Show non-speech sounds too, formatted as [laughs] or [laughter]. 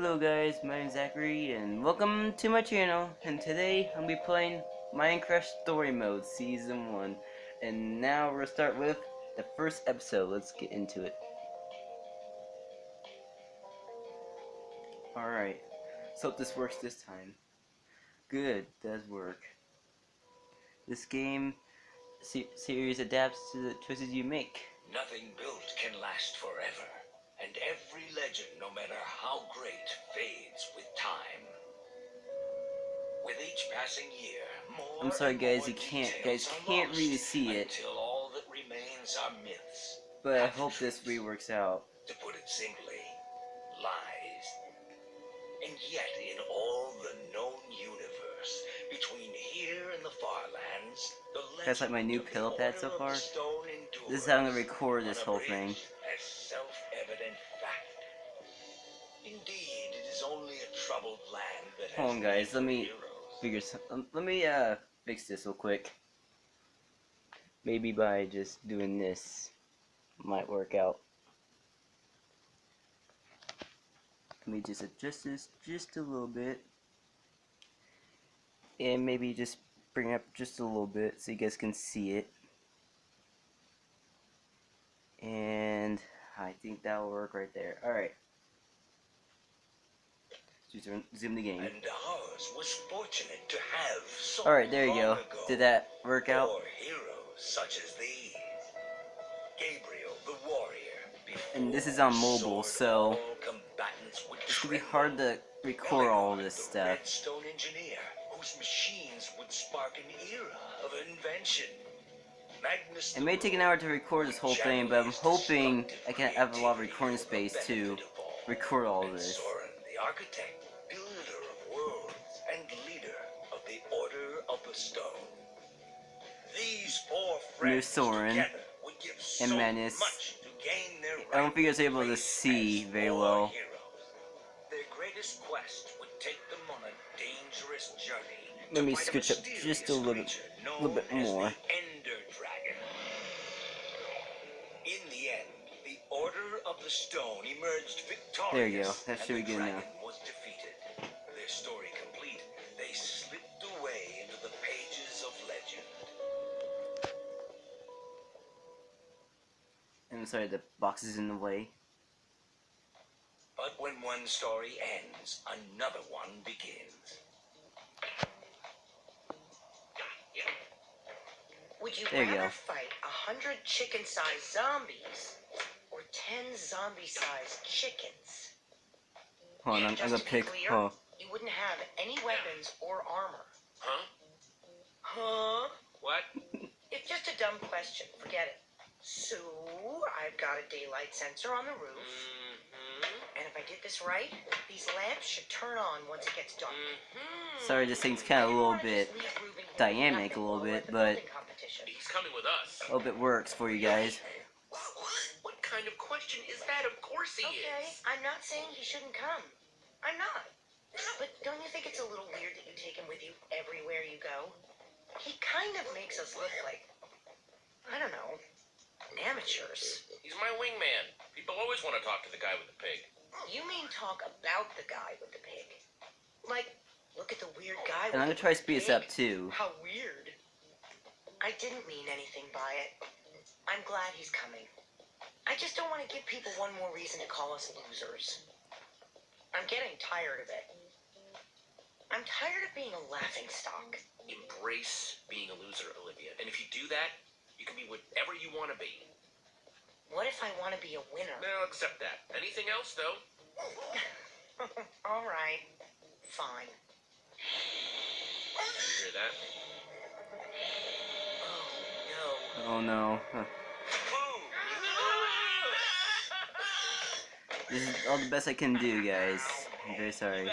Hello guys, my name is Zachary and welcome to my channel and today I'm going to be playing Minecraft Story Mode Season 1 and now we'll start with the first episode, let's get into it. Alright, let's hope this works this time. Good, does work. This game se series adapts to the choices you make. Nothing built can last forever. And every legend, no matter how great, fades with time. With each passing year, more I'm sorry guys, you can't guys can't really see it, Until all that remains are myths. but I hope this reworks out. To put it simply, lies. And yet, in all the known universe, between here and the far lands, the That's like my new pillow pad so Order of the far. This is how I'm gonna record this whole thing. Indeed, it is only a troubled land that Hold on, guys, let me heroes. figure some. um, let me uh fix this real quick. Maybe by just doing this might work out. Let me just adjust this just a little bit. And maybe just bring it up just a little bit so you guys can see it. And I think that'll work right there. Alright. Zoom zoom the game. And ours was fortunate to have so Alright, there you go. ago Did that work out? four heroes such as these. Gabriel the warrior. And this is on mobile, so all combatants would it's gonna be hard to record all this stuff. Redstone engineer, whose machines would spark an era of invention. Magnus It may take an hour to record this whole thing, but I'm hoping I can have a lot of recording space to record all this. The architect, builder of worlds, and leader of the Order of the Stone. These four friends Soren together would give and so Manus. much to gain their I don't think I was able to see very well. Their greatest quest would take them on a dangerous journey. Let me scooch up just a little bit- little bit more. Of the Stone emerged victorious. There you go. That should be good now. dragon was defeated. Their story complete, they slipped away into the pages of legend. I'm sorry, the box is in the way. But when one story ends, another one begins. Would you There you rather go. fight a hundred chicken-sized zombies or ten zombie-sized chickens? Hold on, I'm, I'm Just gonna to be pick. clear, Oh, You wouldn't have any weapons or armor. Huh? Huh? What? [laughs] It's just a dumb question. Forget it. So, I've got a daylight sensor on the roof, Mm-hmm. and if I did this right, these lamps should turn on once it gets dark. Mm-hmm. sorry, this thing's kind of a little bit, just leave Reuben here with dynamic a little bit, but- building competition. He's coming with us. Hope it works for you guys. Kind of question is that? Of course he Okay, is. I'm not saying he shouldn't come. I'm not. But don't you think it's a little weird that you take him with you everywhere you go? He kind of makes us look like, I don't know, amateurs. He's my wingman. People always want to talk to the guy with the pig. You mean talk about the guy with the pig? Like, look at the weird guy And I'm gonna try to the speed this up too. How weird. I didn't mean anything by it. I'm glad he's coming. I just don't want to give people one more reason to call us losers. I'm getting tired of it. I'm tired of being a laughing stock. Embrace being a loser, Olivia. And if you do that, you can be whatever you want to be. What if I want to be a winner? I'll accept that. Anything else, though? [laughs] All right. Fine. You hear that? [sighs] Oh, no. Oh no. Huh. This is all the best I can do, guys. I'm very sorry.